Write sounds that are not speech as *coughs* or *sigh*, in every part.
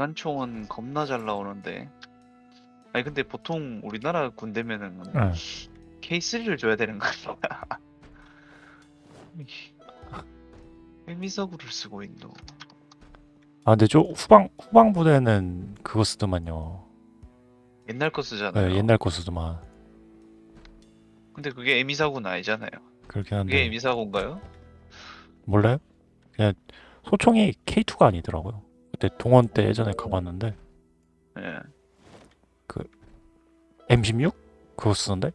기관총은 겁나 잘 나오는데. 아니 근데 보통 우리나라 군대면은 네. K3를 줘야 되는 거 아니야? *laughs* 해미사구를 쓰고 있노. 아 근데 저 후방 후방 부대는 그거 쓰더만요. 옛날 거 쓰잖아요. 네, 옛날 거 쓰더만. 근데 그게 에미사구는 아니잖아요. 그렇긴 그게 한데 에미사구인가요? 몰라요? 그냥 소총이 K2가 아니더라고요. 그때 동원 때 예전에 가봤는데 예. M16 그거 쓰던데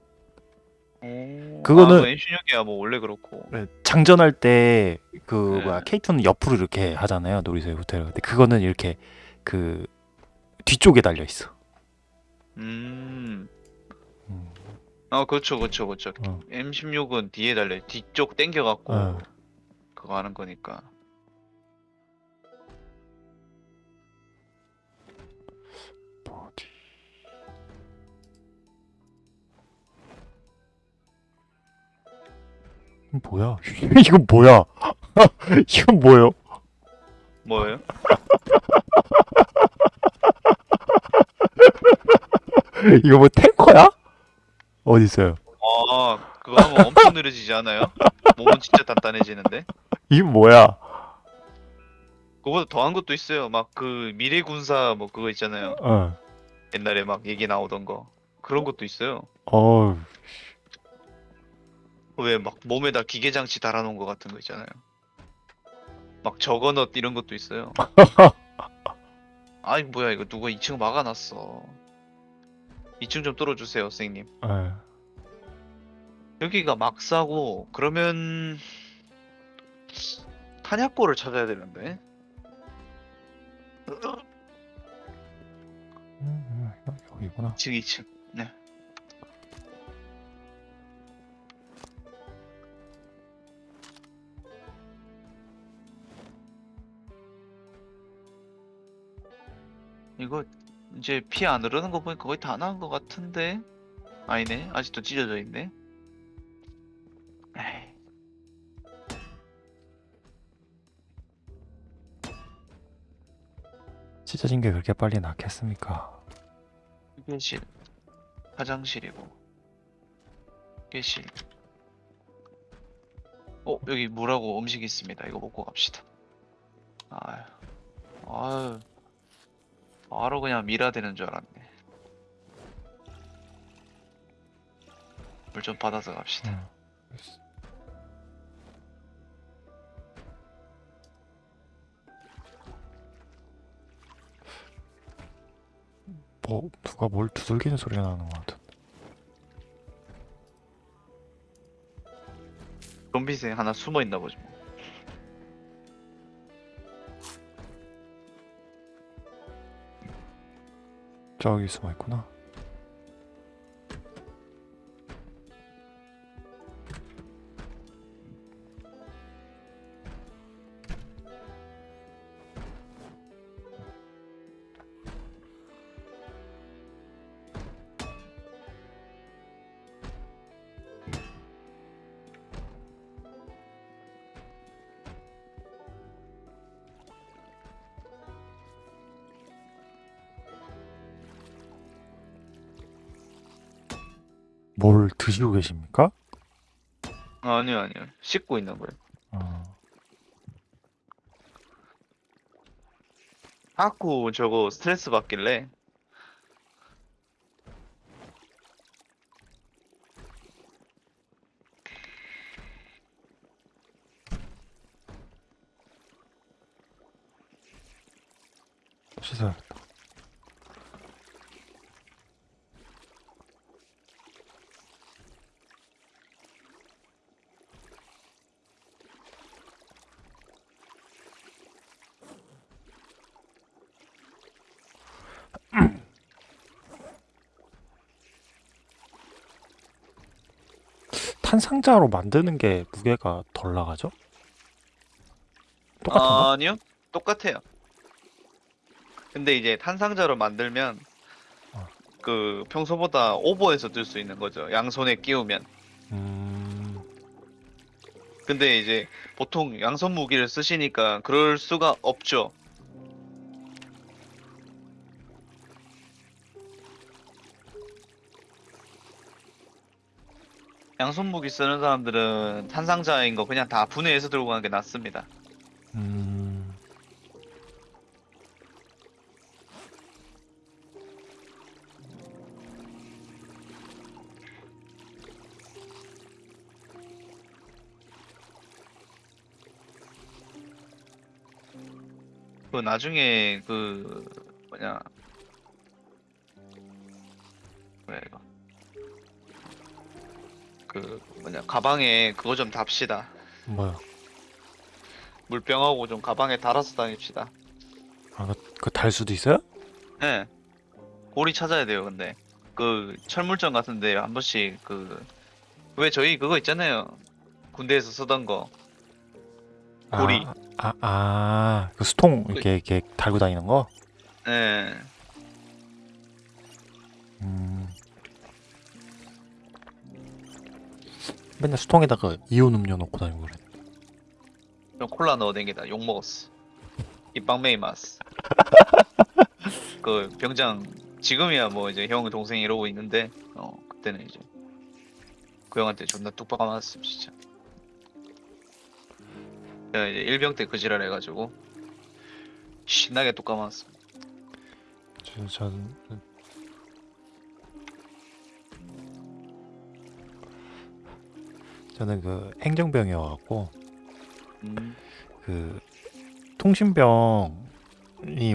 오, 그거는- 아, 뭐 M16이야 뭐 원래 그렇고. 네, 장전할 때그 네. 뭐야 K2는 옆으로 이렇게 하잖아요 놀이터에 호텔 근데 그거는 이렇게 그 뒤쪽에 달려 있어. 음. 음. 아 그렇죠 그렇죠 그렇죠. 어. M16은 뒤에 달려 뒤쪽 당겨갖고 어. 그거 하는 거니까. 뭐야? 이건 뭐야? *laughs* *laughs* 이건 뭐예요? 뭐예요? *laughs* 이거 뭐 탱커야? 어디 있어요? 아 그거 하면 엄청 느려지지 않아요? 몸은 진짜 단단해지는데. 이건 뭐야? 그거보다 더한 것도 있어요. 막 그 미래 군사 뭐 그거 있잖아요. 어. 옛날에 막 얘기 나오던 거 그런 것도 있어요. 어. 왜 막 몸에다 기계 장치 달아놓은 거 같은 거 있잖아요. 막 저거넛 이런 것도 있어요. *laughs* 아이 뭐야 이거 누가 2층 막아놨어. 2층 좀 뚫어주세요 선생님. 예. 여기가 막사고 그러면 탄약고를 찾아야 되는데. 음, 음, 여기구나. 2층 2층. 이거 이제 피 안 흐르는 거 보니까 거의 다 나은 것 같은데? 아니네. 아직도 찢어져 있네. 에이, 찢어진 게 그렇게 빨리 낫겠습니까? 휴게실. 화장실이고. 휴게실. 어 여기 물하고 음식 있습니다. 이거 먹고 갑시다. 아유 아유 바로 그냥 미라되는 줄 알았네 물 좀 받아서 갑시다 음. 뭐 누가 뭘 두들기는 소리가 나는 것 같은. 좀비생 하나 숨어 있나 보지 저기 숨어 있구나. 드시고 계십니까? 아니요 아니요 씻고 있는 거예요 어. 자꾸 저거 스트레스 받길래 씻어야겠다. 탄상자로 만드는 게 무게가 덜 나가죠? 똑같은가? 아니요 똑같아요 근데 이제 탄상자로 만들면 어. 그 평소보다 오버해서 들 수 있는 거죠 양손에 끼우면 음, 근데 이제 보통 양손 무기를 쓰시니까 그럴 수가 없죠 양손 무기 쓰는 사람들은 탄상자인 거 그냥 다 분해해서 들고 가는 게 낫습니다. 음. 그 나중에 그 가방에 그거 좀 답시다. 뭐야? 물병하고 좀 가방에 달아서 다닙시다. 아, 그달 수도 있어요? 예. 고리 찾아야 돼요, 근데. 그, 철물점 같은데 한 번씩 그, 왜 저희 그거 있잖아요. 군대에서 쓰던 거. 고리. 아, 아, 아, 그 수통 이렇게 이렇게 달고 다니는 거? 예. 음. 맨날 수통에다가 이온 음료 넣고 다니고 그래. 좀 콜라 넣어 댕기다. 욕 먹었어. 이 빵메이 마스. *laughs* 그, 병장, 지금이야 뭐 이제 형 동생 이러고 있는데, 어, 그때는 이제. 그 형한테 존나 뚝박 맞았음, 진짜. 제가 이제 일병 때 그 지랄 해가지고, 신나게 뚝박. 저, 전 저는 그 행정병이어갖고 음. 그 통신병이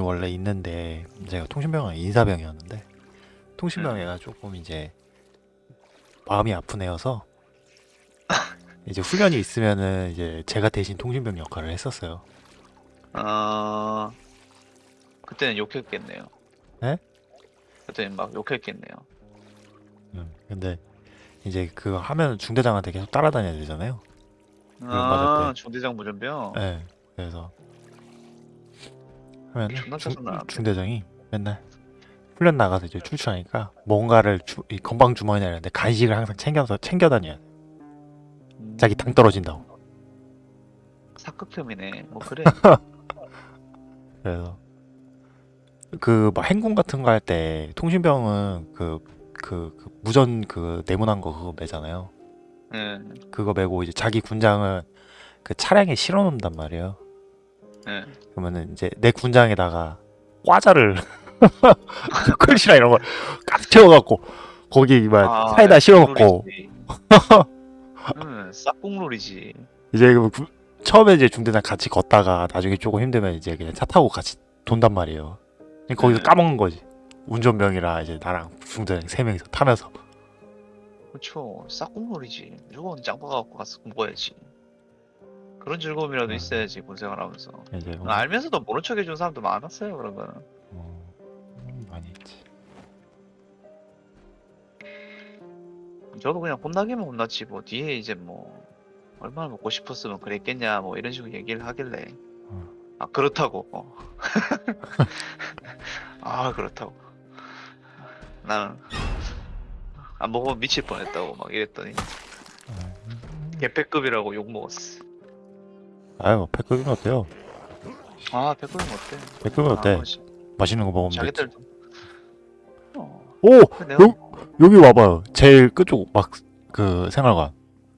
원래 있는데 제가 통신병은 인사병이었는데 통신병 애가 조금 이제 마음이 아픈 애여서 이제 훈련이 있으면은 이제 제가 대신 통신병 역할을 했었어요. 아 그때는 욕했겠네요. 네? 그때는 막 욕했겠네요. 음, 근데 이제 그거 하면 중대장한테 계속 따라다녀야 되잖아요. 맞을 아 때. 중대장 무전병. 네, 그래서 하면 짜증나. 중대장이 맨날 훈련 나가서 이제 출출하니까 뭔가를 주, 이 건방 주머니에 넣는데 간식을 항상 챙겨서 챙겨 다녀야 돼. 음, 자기 당 떨어진다고. 사극혐이네. 뭐 그래. *laughs* 그래서 그 막 행군 같은 거 할 때 통신병은 그, 그, 그 무전 그 네모난 거 그거 매잖아요. 예. 그거 메고 이제 자기 군장을 그 차량에 실어 놓는단 말이에요. 예. 그러면은 이제 내 군장에다가 과자를 *laughs* 초콜릿이나 이런 걸 가득 채워갖고 거기 막 아, 사이다 실어놓고 룰이지. 응, 싹국룰이지. 이제 그 구- 처음에 이제 중대장 같이 걷다가 나중에 조금 힘들면 이제 그냥 차 타고 같이 돈단 말이에요. 거기서 네. 까먹는 거지. 운전병이라 이제 나랑 중대장 세 명이서 타면서 그렇죠. 싹국룰이지. 무조건 짱 박아갖고 가서 먹어야지. 그런 즐거움이라도 네. 있어야지 군생활하면서. 이제 뭐, 알면서도 모른 척 해준 사람도 많았어요. 그런 거는. 어, 음, 많이 있지. 저도 그냥 혼나기면 혼났지 뭐 뒤에 이제 뭐 얼마나 먹고 싶었으면 그랬겠냐 뭐 이런 식으로 얘기를 하길래 어. 아 그렇다고 어. *laughs* 아 그렇다고 나는 안 먹으면 미칠 뻔했다고 막 이랬더니 음. 개패급이라고 욕 먹었어 아유 패급이면 어때요? 아 패급은 어때 패급은 어때? 아, 씨, 맛있는 거 먹으면. 자기들 어오 내가 요- 여기 와봐요. 제일 끝쪽 막 그 생활관.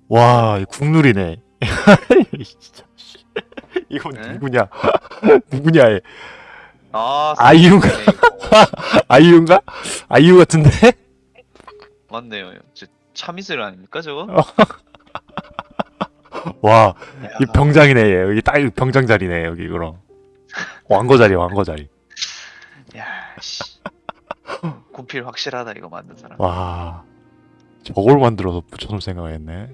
와, 이 국룰이네. *laughs* 진짜, 씨. 이건 네? 누구냐? *laughs* 누구냐? 얘. 아 아이유인가? 네, 이거. *laughs* 아이유인가? 아이유 같은데? 맞네요 저 참이슬 아닙니까 저거 *laughs* 와, 이 야, 병장이네. 얘. 여기 딱 병장 자리네. 여기 그럼. 왕거 자리, 왕거 자리. 야, 씨. *laughs* 군필 확실하다 이거 만든 사람. 와, 저걸 만들어서 붙여놓을 생각을 했네.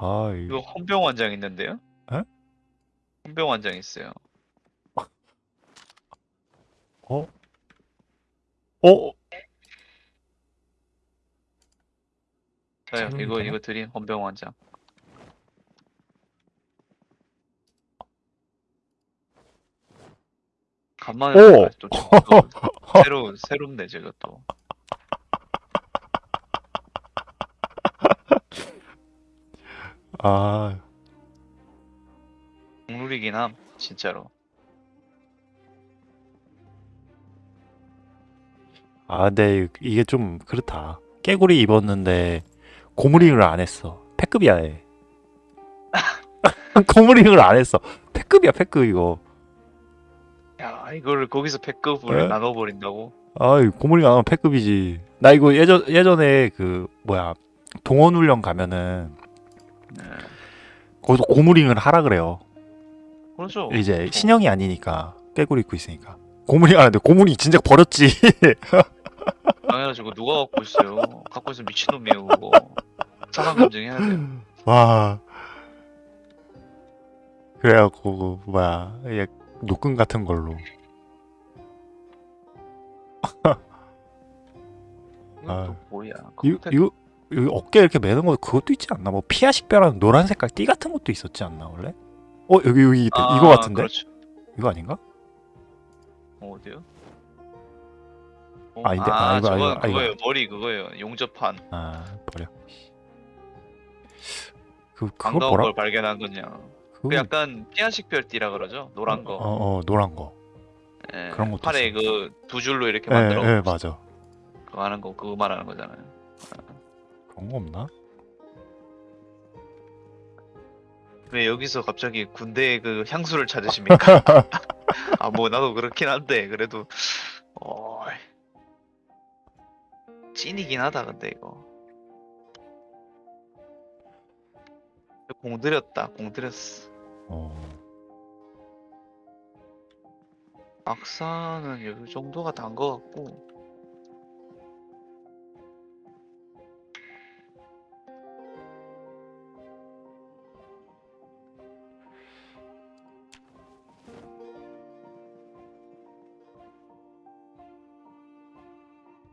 아, 이 이거 헌병 원장 있는데요? 에? 헌병 원장 있어요. 어? 어? 저요. 이거? 이거 드린 헌병 원장. 간만에 오! 또 *laughs* 저- 새로 새롭네 제가 또. 아, 국룰이긴 함 진짜로. 아 근데 이게 좀 그렇다. 깨구리 입었는데 고무링을 안 했어. 패급이야 얘. *laughs* 고무링을 안 했어. 패급이야 패급 이거. 야 이거를 거기서 패급을 에? 나눠 버린다고? 아이 고무링 안 하면 패급이지. 나 이거 예전 예전에 그 뭐야 동원 훈련 가면은 네. 거기서 고무링을 하라 그래요 그렇죠. 이제 신형이 아니니까 깨구리 입고 있으니까 고무링 안 하는데 고무링 진짜 버렸지 *laughs* 당연하지 그 누가 갖고 있어요? 갖고 있으면 미친놈이에요 그거. 사상 검증해야 돼요. 와 그래갖고 그 뭐야 얘 노끈 같은 걸로 아. 또 뭐야? 이거 이거 어깨 이렇게 매는 거 그것도 있지 않나 뭐 피아 식별하는 노란 색깔 띠 같은 것도 있었지 않나 원래 어 여기 여기 있다. 아, 이거 같은데 그렇죠. 이거 아닌가 어, 어디요? 어, 아, 이데- 아, 아, 이거, 이거, 아. 그거예요. 머리 그거예요. 용접한. 아 버려 그 그거 뭐라 걸 발견한 거냐. 그 약간 피아식 별띠라 그러죠. 노란 거. 어, 어 노란 거 예, 그런 것도 팔에. 그 두 줄로 이렇게 예, 만들어. 예, 맞아 그거 하는 거 그거 말하는 거잖아요. 그런 거 없나? 왜 여기서 갑자기 군대의 그 향수를 찾으십니까? *laughs* 아 뭐 나도 그렇긴 한데 그래도 어 찐이긴 하다 근데 이거. 공들였다 공들였어. 어. 악사는 이 정도가 단 거 같고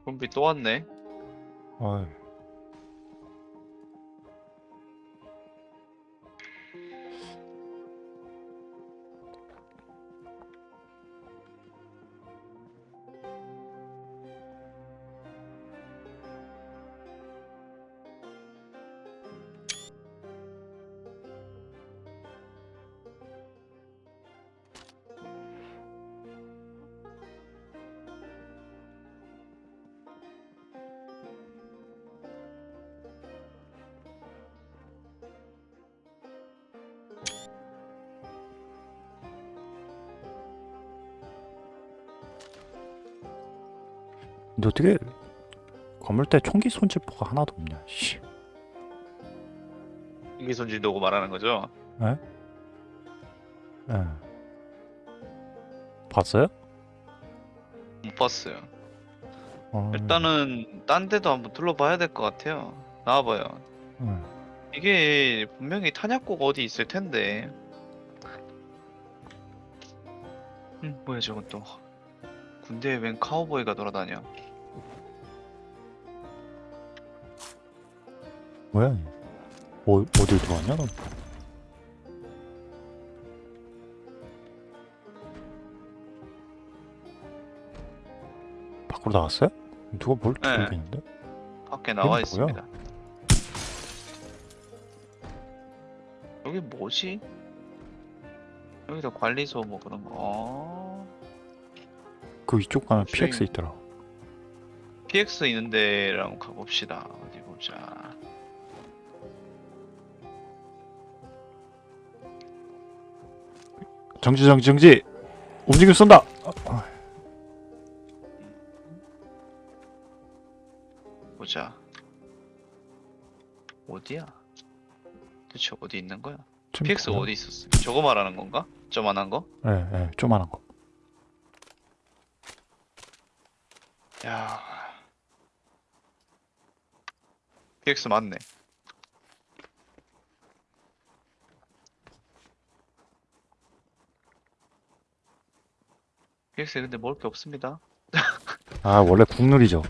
좀비 또 왔네 어이. 근데 어떻게 건물대 총기 손질포가 하나도 없냐 씨. 이게 손질도고 말하는 거죠 예. 봤어요? 못 봤어요 어, 일단은 딴 데도 한번 둘러봐야 될 것 같아요 나와봐요 음. 이게 분명히 탄약고가 어디 있을 텐데. 음, 뭐야 저건 또. 군대에 웬 카우보이가 돌아다녀. 뭐야? 얘? 어, 어딜 들어왔냐 너? 밖으로 나왔어요? 누가 뭘 네. 들고 있는데? 밖에 나와 뭐야? 있습니다. 여기 뭐지? 여기도 관리소 뭐 그런 거. 어... 그 이쪽 가면 PX 있더라. PX 있는 데랑 가봅시다. 어디 보자. 정지 정지 정지. 움직임 쏜다. 보자. 어디야? 대체 어디 있는 거야? PX? 어디 있었어? 저거 말하는 건가? 저만한 거? 예, 예, 조만한 거. 야. PX 맞네. PX에 근데 먹을 게 없습니다. 아 원래 국룰이죠.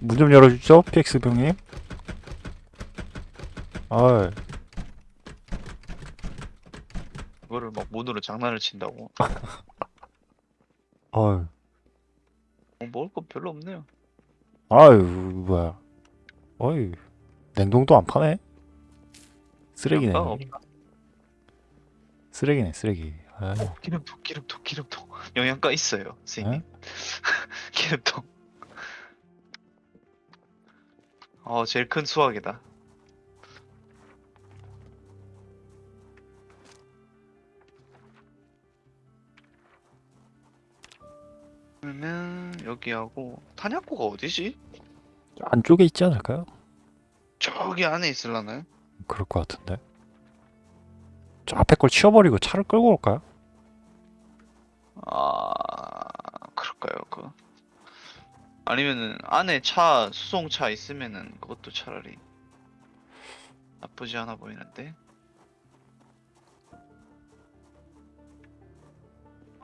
문 좀 열어주죠, PX 병님. 아, 그거를 막 문으로 장난을 친다고. *laughs* 아, 어, 먹을 거 별로 없네요. 아유 뭐야. 어이, 냉동도 안 파네. 쓰레기네. 없다. 쓰레기네, 쓰레기. 아유. 기름통, 기름통, 기름통. *laughs* 영양가 있어요, 선생님. *laughs* 기름통. 어, 제일 큰 수확이다. 그러면 여기하고 탄약고가 어디지? 안쪽에 있지 않을까요? 저기 안에 있을라나요? 그럴 것 같은데. 저 앞에 걸 치워버리고 차를 끌고 올까요? 아, 그럴까요? 그 아니면은 안에 차 수송차 있으면은 그것도 차라리 나쁘지 않아 보이는데.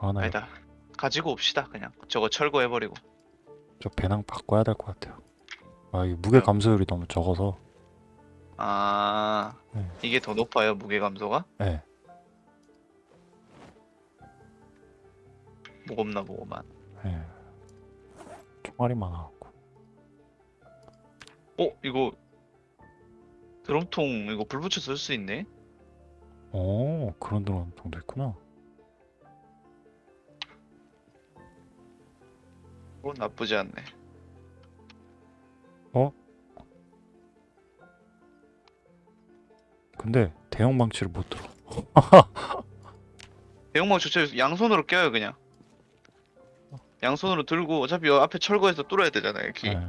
아, 나 아니다. 가지고 옵시다. 그냥 저거 철거해버리고. 저 배낭 바꿔야 될 것 같아요. 아, 이 무게 감소율이 너무 적어서. 아, 네. 이게 더 높아요 무게 감소가? 네. 무겁나 보고만. 네. 총알이 많아갖고. 어, 이거 드럼통 이거 불 붙여 쓸 수 있네. 오, 그런 드론통도 있구나. 그건 나쁘지 않네. 근데 대형 망치를 못 들어. *laughs* 대형망 주체 양손으로 껴요 그냥. 양손으로 들고 어차피 여 앞에 철거해서 뚫어야 되잖아요 키. 네.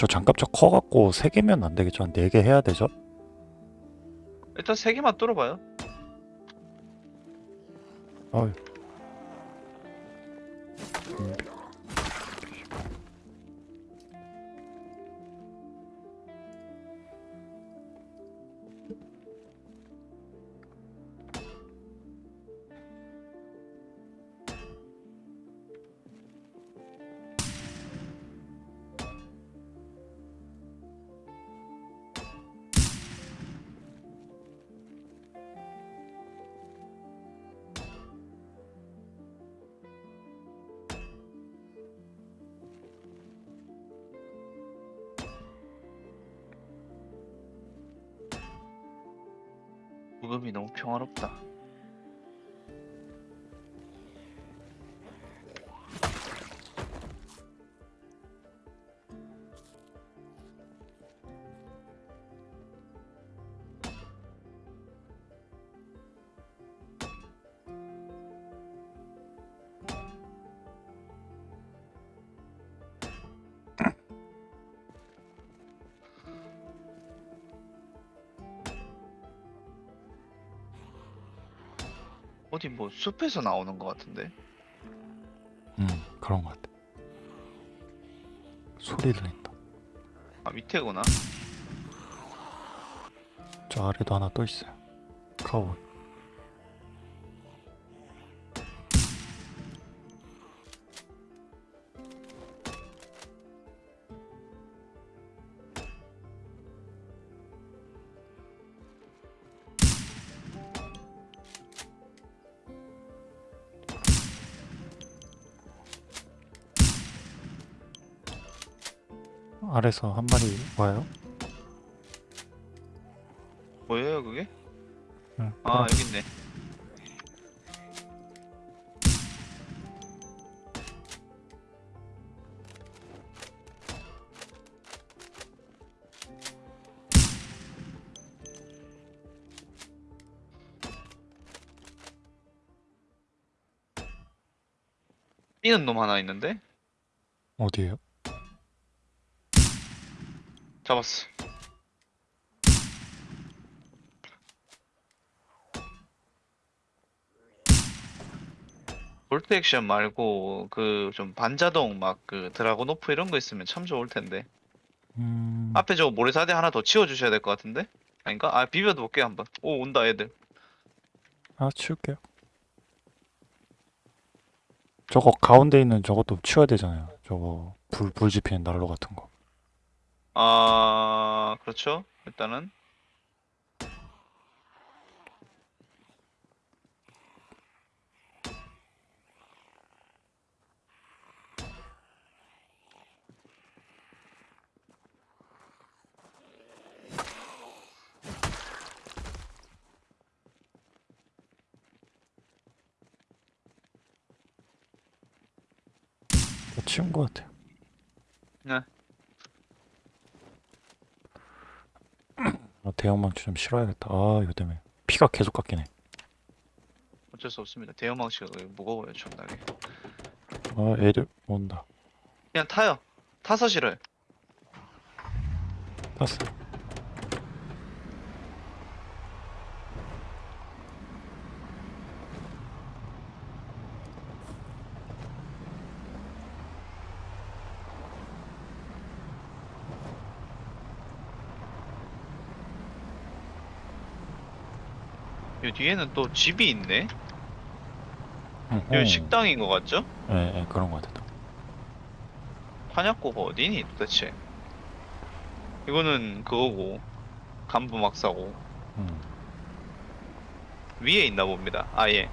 저 장갑차 커갖고 세 개면 안 되겠죠? 한네개 해야 되죠? 일단 세 개만 뚫어봐요. 어이. 음, 무금이 너무 평화롭다. 어디 뭐 숲에서 나오는 것 같은데? 음, 그런 것 같아. 소리 들린다. 아 밑에구나. 저 아래도 하나 또 있어요. 카우보 아래서 한 마리 와요? 뭐예요 그게? 응, 아 여기 있네. 뛰는 놈 하나 있는데? 어디에요? 잡았어. 볼트 액션 말고 그 좀 반자동 막 그 드라곤 오프 이런 거 있으면 참 좋을 텐데. 음, 앞에 저 모래사대 하나 더 치워 주셔야 될 것 같은데? 아닌가? 아 비벼도 볼게요 한번. 오 온다 애들. 아 치울게요. 저거 가운데 있는 저것도 치워야 되잖아요. 저거 불, 불 지피는 난로 같은 거. 아 그렇죠. 일단은 다 치운 것 같아요. 네. 아, 대형망치 좀 실어야겠다. 아 이거 때문에 피가 계속 깎이네. 어쩔 수 없습니다. 대형망치가 무거워요 존나게. 아 애들 온다. 그냥 타요. 타서 실어요. 땄어. 요 뒤에는 또 집이 있네. 어허. 여기 식당인 것 같죠? 예, 예, 그런 것 같아. 한약고가 어디니 도대체? 이거는 그거고 간부 막사고 음. 위에 있나 봅니다. 아예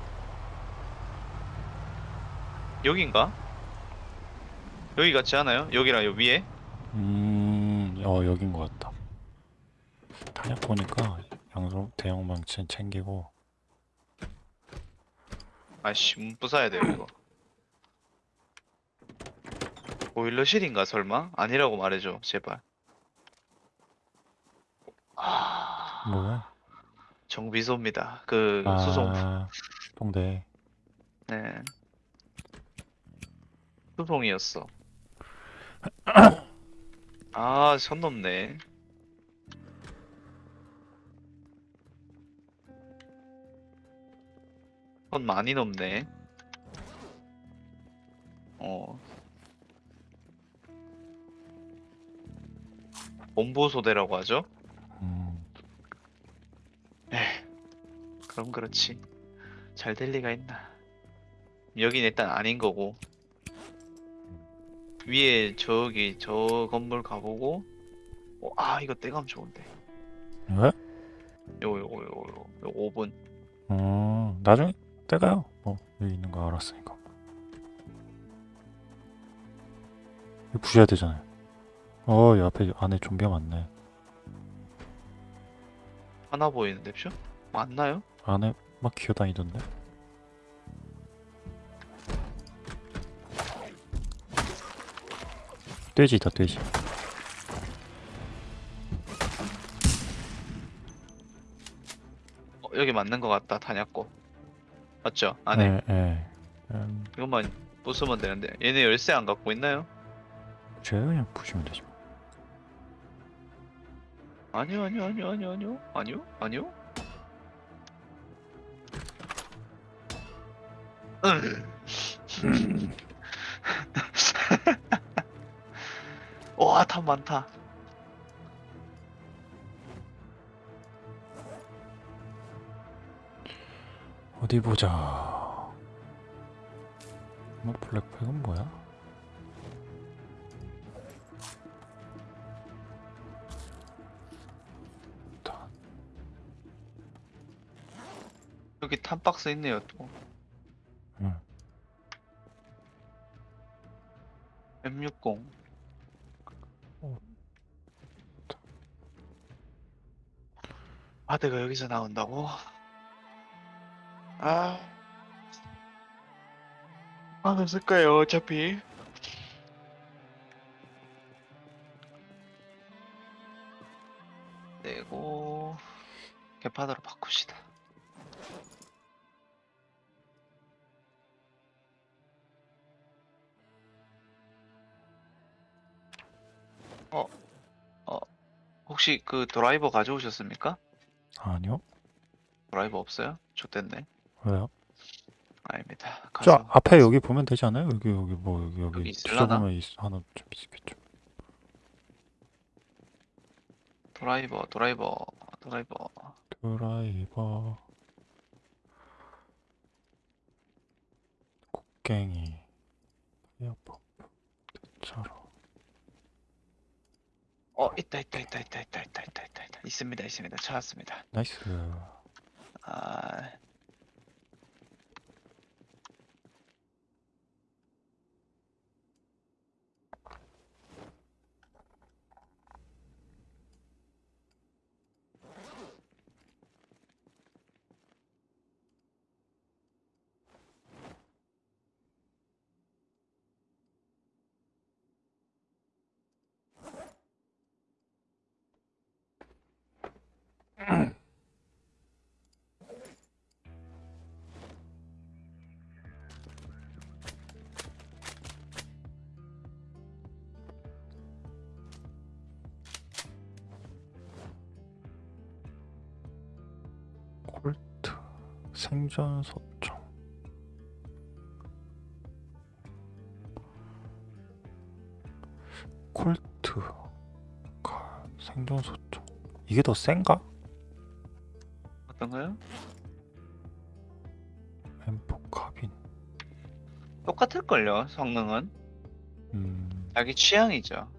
여긴가? 여기 같지 않아요? 여기랑 요 위에? 음, 어 여긴 것 같다. 탄약 보니까 양성 대형 망치 챙기고 아씨 문 부숴야 돼요 이거. 보일러실인가 설마? 아니라고 말해줘 제발. 아 뭐야? 정비소입니다. 그 수송 아, 동대. 네. 수송이었어. *coughs* 아, 선 넘네. 선 많이 넘네. 어. 본보소대라고 하죠? 음, 그럼 그렇지. 잘 될 리가 있나. 여긴 일단 아닌 거고. 위에 저기 저 건물 가보고. 어, 아 이거 떼감 좋은데. 왜? 요거 요거 요 5분. 음, 나중에 때가요. 뭐 여기 있는 거 알았으니까. 이거 부셔야 되잖아요. 어, 이 앞에 안에 좀비가 많네. 하나 보이는데 표? 맞나요? 안에 막 기어다니던데. 돼지다 돼지. 어, 여기 맞는 것 같다 단약고. 맞죠? 안에 예, 예. 음, 이것만 부수면 되는데 얘네 열쇠 안 갖고 있나요? 제가 그냥 부시면 되지. 뭐. 아니요 아니요 아니요 아니요 아니요 아니요 아니요. 응. *laughs* *laughs* 와, 탑 많다. 어디 보자. 뭐 블랙팩은 뭐야? 다 여기 탑박스 있네요, 또. 응. M60. 어. 아드가 여기서 나온다고? 아. 안 없을까요, 어차피? 내고, 개파드로 바꿉시다. 어, 어, 혹시 그 드라이버 가져오셨습니까? 아니요? 드라이버 없어요? 좋댔네. 왜요? 아닙니다. 저 가서 앞에 여기 보면 되지 않아요? 여기 여기 뭐 여기 여기 여기 있을라나? 뒤져보면 있, 하나 좀 있겠죠. 드라이버 드라이버 드라이버 드라이버 곡괭이 에어펌프 대차로 어 있다 있다 있다 있다 있다 있다 있다 있다 있다 있습니다 있습니다 찾았습니다. nice 아 생존 소총 콜트 칼 생존 소총 이게 더 센가? 어떤가요? M4 카빈 똑같을걸요 성능은 음 자기 취향이죠.